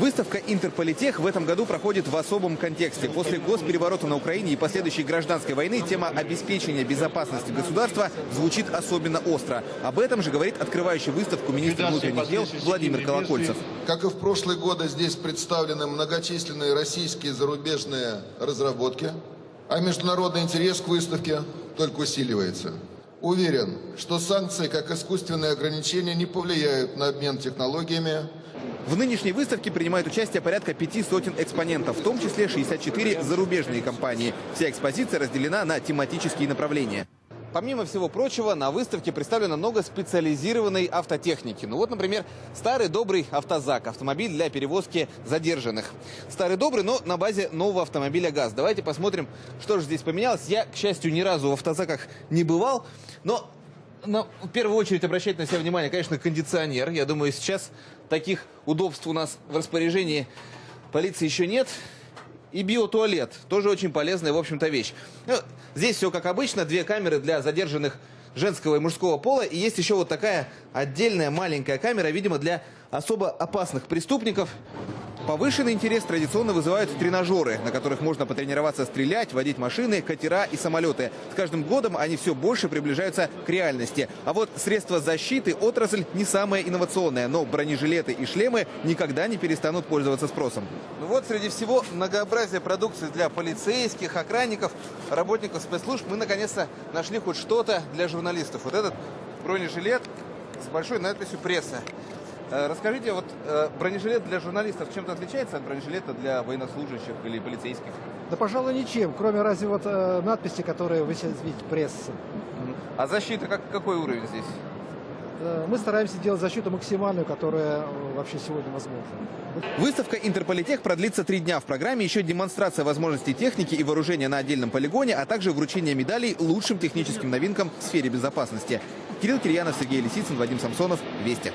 Выставка «Интерполитех» в этом году проходит в особом контексте. После госпереворота на Украине и последующей гражданской войны тема обеспечения безопасности государства звучит особенно остро. Об этом же говорит открывающий выставку министр внутренних дел Владимир Колокольцев. Как и в прошлые годы, здесь представлены многочисленные российские и зарубежные разработки, а международный интерес к выставке только усиливается. Уверен, что санкции, как искусственные ограничения, не повлияют на обмен технологиями, В нынешней выставке принимают участие порядка пяти сотен экспонентов, в том числе 64 зарубежные компании. Вся экспозиция разделена на тематические направления. Помимо всего прочего, на выставке представлено много специализированной автотехники. Ну вот, например, старый добрый автозак, автомобиль для перевозки задержанных. Старый добрый, но на базе нового автомобиля ГАЗ. Давайте посмотрим, что же здесь поменялось. Я, к счастью, ни разу в автозаках не бывал, но но в первую очередь обращать на себя внимание, конечно, кондиционер. Я думаю, сейчас таких удобств у нас в распоряжении полиции еще нет. И биотуалет. Тоже очень полезная, в общем-то, вещь. Ну, здесь все как обычно. Две камеры для задержанных женского и мужского пола. И есть еще вот такая отдельная маленькая камера, видимо, для особо опасных преступников. Повышенный интерес традиционно вызывают тренажеры, на которых можно потренироваться стрелять, водить машины, катера и самолеты. С каждым годом они все больше приближаются к реальности. А вот средства защиты отрасль не самая инновационная, но бронежилеты и шлемы никогда не перестанут пользоваться спросом. Ну вот среди всего многообразия продукции для полицейских, охранников, работников спецслужб мы наконец-то нашли хоть что-то для журналистов. Вот этот бронежилет с большой надписью «Пресса». Э, Расскажите, вот э, бронежилет для журналистов чем-то отличается от бронежилета для военнослужащих или полицейских? Да, пожалуй, ничем, кроме разве вот э, надписи, которые вы сейчас видите, пресса. А защита как, какой уровень здесь? Мы стараемся делать защиту максимальную, которая вообще сегодня возможна. Выставка «Интерполитех» продлится три дня. В программе еще демонстрация возможностей техники и вооружения на отдельном полигоне, а также вручение медалей лучшим техническим новинкам в сфере безопасности. Кирилл Кирьянов, Сергей Лисицын, Вадим Самсонов. Вести.